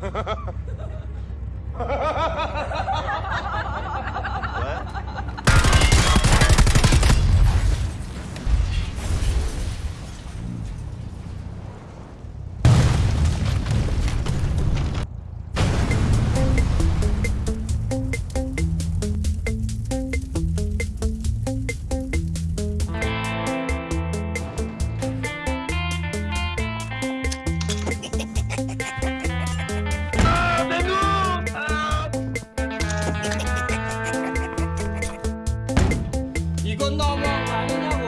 Ha ha ha! con domo, a niña